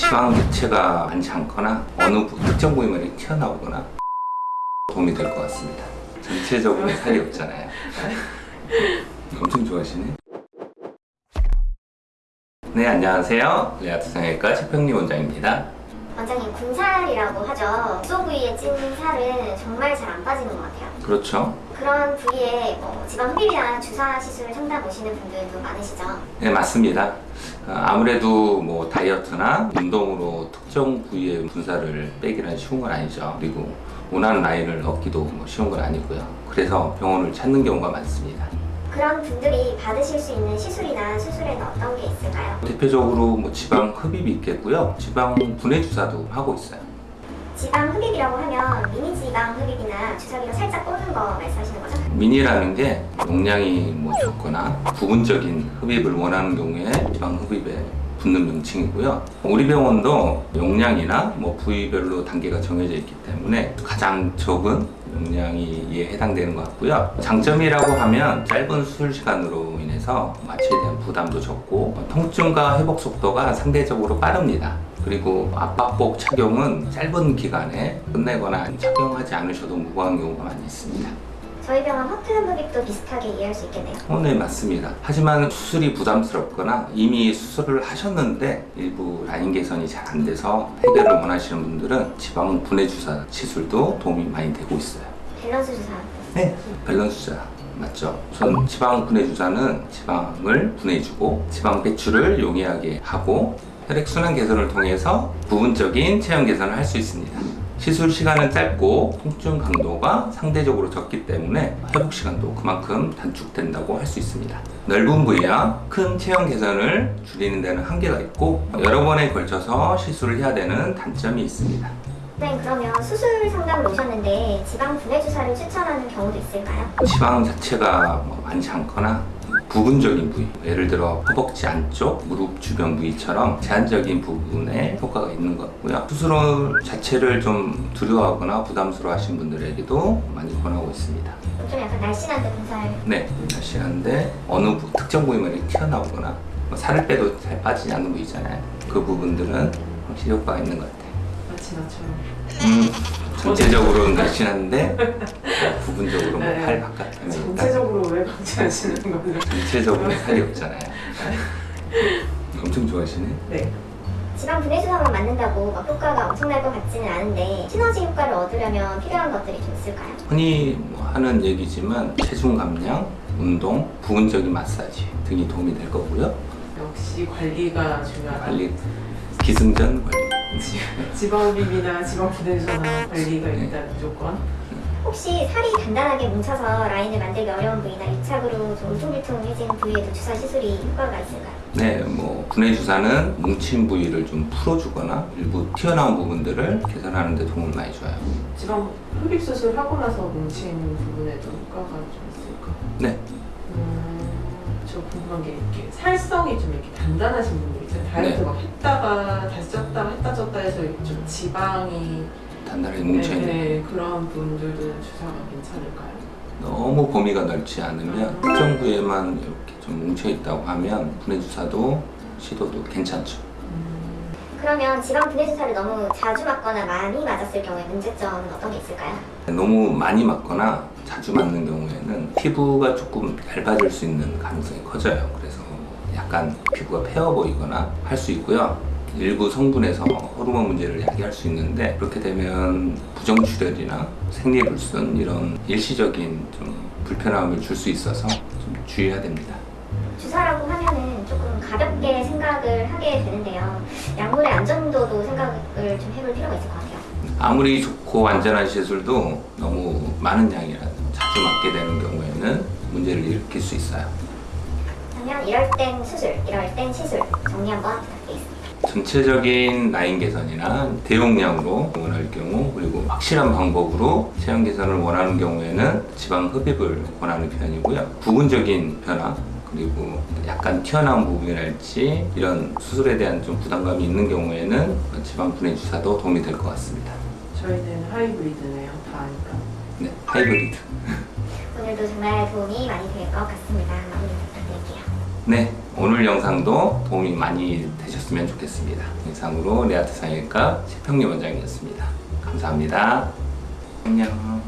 지방 자체가 많지 않거나 어느 부- 특정 부위만 튀어나오거나 도움이 될 것 같습니다. 전체적으로 살이 없잖아요. 엄청 좋아하시네. 네, 안녕하세요. 레아트 성형외과 최평리 원장입니다. 원장님 군살이라고 하죠. 소 부위에 찐 살은 정말 잘 안 빠지는 것 같아요. 그렇죠. 그런 부위에 뭐 지방 흡입이나 주사 시술 상담 오시는 분들도 많으시죠. 네, 맞습니다. 어, 아무래도 뭐 다이어트나 운동으로 특정 부위의 분살을 빼기는 쉬운 건 아니죠. 그리고 원하는 라인을 얻기도 뭐 쉬운 건 아니고요. 그래서 병원을 찾는 경우가 많습니다. 그런 분들이 받으실 수 있는 시술이나 수술에는 어떤 게 있을까요? 대표적으로 뭐 지방 흡입이 있겠고요. 지방 분해 주사도 하고 있어요. 지방 흡입이라고 하면 미니 지방 흡입이나 주사기로 살짝 꽂는 거 말씀하시는 거죠? 미니라는 게 용량이 뭐 적거나 부분적인 흡입을 원하는 경우에 지방 흡입에 붙는 명칭이고요. 우리 병원도 용량이나 뭐 부위별로 단계가 정해져 있기 때문에 가장 적은 용량이 해당되는 것 같고요. 장점이라고 하면 짧은 수술 시간으로 인해서 마취에 대한 부담도 적고 통증과 회복 속도가 상대적으로 빠릅니다. 그리고 압박복 착용은 짧은 기간에 끝내거나 착용하지 않으셔도 무방한 경우가 많이 있습니다. 저희 병원 허튼 흡입도 비슷하게 이해할 수 있겠네요. 어, 네, 맞습니다. 하지만 수술이 부담스럽거나 이미 수술을 하셨는데 일부 라인 개선이 잘 안 돼서 해결을 원하시는 분들은 지방 분해 주사 시술도 도움이 많이 되고 있어요. 밸런스 주사. 네, 밸런스 주사 맞죠? 우선 지방 분해 주사는 지방을 분해주고 지방 배출을 용이하게 하고 혈액 순환 개선을 통해서 부분적인 체형 개선을 할 수 있습니다. 시술 시간은 짧고 통증 강도가 상대적으로 적기 때문에 회복 시간도 그만큼 단축된다고 할 수 있습니다. 넓은 부위와 큰 체형 개선을 줄이는 데는 한계가 있고 여러 번에 걸쳐서 시술을 해야 되는 단점이 있습니다. 네, 그러면 수술 상담을 오셨는데 지방 분해 주사를 추천하는 경우도 있을까요? 지방 자체가 뭐 많지 않거나 부분적인 부위 예를 들어 허벅지 안쪽, 무릎 주변 부위처럼 제한적인 부분에 효과가 있는 것 같고요. 수술 자체를 좀 두려워하거나 부담스러워 하신 분들에게도 많이 권하고 있습니다. 좀 약간 날씬한 데 군살. 네, 날씬한데 어느 부- 특정 부위만 튀어나오거나 뭐 살을 빼도 잘 빠지지 않는 부위 있잖아요. 그 부분들은 확실히 효과가 있는 것 같아요. 마치 나처럼 음, 전체적으로는 날씬한데 부분적으로 뭐 네. 팔 바깥에 있다 전체적으로 왜 강조하시는 거예요? 전체적으로 살이 없잖아요. 엄청 좋아하시네. 네. 지방 분해 주사만 맞는다고 막 효과가 엄청날 것 같지는 않은데 시너지 효과를 얻으려면 필요한 것들이 좀 있을까요? 흔히 뭐 하는 얘기지만 체중 감량, 운동, 부분적인 마사지 등이 도움이 될 거고요. 역시 관리가 중요하다. 관리, 기승전 관리. 지방흡입이나 지방 분해주사나 관리가 네. 일단 무조건. 혹시 살이 단단하게 뭉쳐서 라인을 만들기 어려운 부위나 유착으로 좀 울퉁불퉁해진 부위에도 주사 시술이 효과가 있을까요? 네, 뭐 분해 주사는 뭉친 부위를 좀 풀어주거나 일부 튀어나온 부분들을 개선하는 데 도움을 많이 줘요. 지방 흡입 수술 하고 나서 뭉친 부분에도 효과가 좀 있을까? 네, 음, 저 궁금한 게 이렇게 살성이 좀 이렇게 단단하신 분들 있잖아요. 다이어트 네. 막 했다가 다시 쪘다가 했다 쪘다 해서 좀 지방이 단단하게 네, 뭉쳐있는 네, 그런 분들도 주사가 괜찮을까요? 너무 범위가 넓지 않으면 특정 부위에만 이렇게 좀 뭉쳐있다고 하면 분해 주사도 시도도 괜찮죠. 음, 그러면 지방 분해 주사를 너무 자주 맞거나 많이 맞았을 경우에 문제점은 어떤 게 있을까요? 너무 많이 맞거나 자주 맞는 경우에는 피부가 조금 얇아질 수 있는 가능성이 커져요. 그래서 약간 피부가 패어 보이거나 할 수 있고요. 일부 성분에서 호르몬 문제를 야기할 수 있는데 그렇게 되면 부정출혈이나 생리불순 이런 일시적인 좀 불편함을 줄 수 있어서 좀 주의해야 됩니다. 하게 되는데요. 약물의 안전도도 생각을 좀 해볼 필요가 있을 것 같아요. 아무리 좋고 안전한 시술도 너무 많은 양이라 자주 맞게 되는 경우에는 문제를 일으킬 수 있어요. 그러면 이럴 땐 수술, 이럴 땐 시술 정리 한번 부탁드리겠습니다. 전체적인 라인 개선이나 대용량으로 원할 경우 그리고 확실한 방법으로 체형 개선을 원하는 경우에는 지방 흡입을 권하는 편이고요 부분적인 변화 그리고 약간 튀어나온 부분이랄지 이런 수술에 대한 좀 부담감이 있는 경우에는 지방 분해 주사도 도움이 될 것 같습니다 저희는 하이브리드네요. 다 아니까. 네 하이브리드 오늘도 정말 도움이 많이 될 것 같습니다. 마무리 부탁드릴게요. 네 오늘 영상도 도움이 많이 되셨으면 좋겠습니다. 이상으로 레아트 상형외과 최평리 원장이었습니다. 감사합니다. 안녕. 안녕.